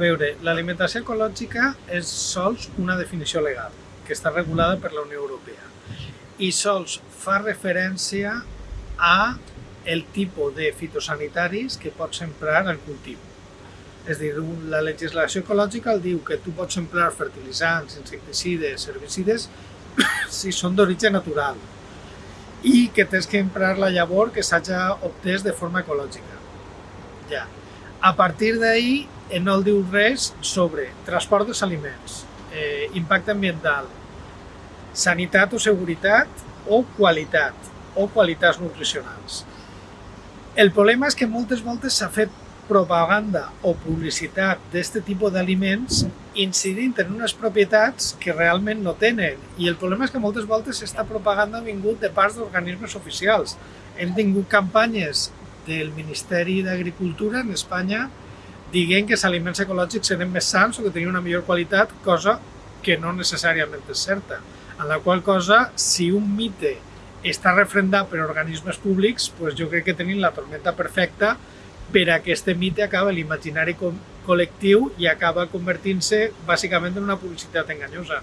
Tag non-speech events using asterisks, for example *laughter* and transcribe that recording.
veure, l'alimentació ecològica és sols una definició legal, que està regulada per la Unió Europea, i sols fa referència a el tipus de fitosanitaris que pots emprar al cultiu. És dir, la legislació ecològica el diu que tu pots emprar fertilitzants, insecticides, herbicides, *coughs* si són d'origen natural i que tens que emprar la llavor que s'hagi obtès de forma ecològica. Ja. A partir d'ahir no el diu res sobre transport dels aliments, eh, impacte ambiental, sanitat o seguretat o qualitat o qualitats nutricionals. El problema és que moltes voltes s'ha fet propaganda o publicitat d'aquest tipus d'aliments incidint en unes propietats que realment no tenen. I el problema és que moltes voltes aquesta propaganda ha vingut de parts d'organismes oficials. Hem tingut campanyes del Ministeri d'Agricultura en Espanya dient que els aliments ecològics eren més sants o que tenien una millor qualitat, cosa que no necessàriament és certa. En la qual cosa, si un mite està refrendat per organismes públics, doncs jo crec que tenim la tormenta perfecta per a que este mite acaba l'imaginari col·lectiu i acaba convertint-se bàsicament en una publicitat enganyosa.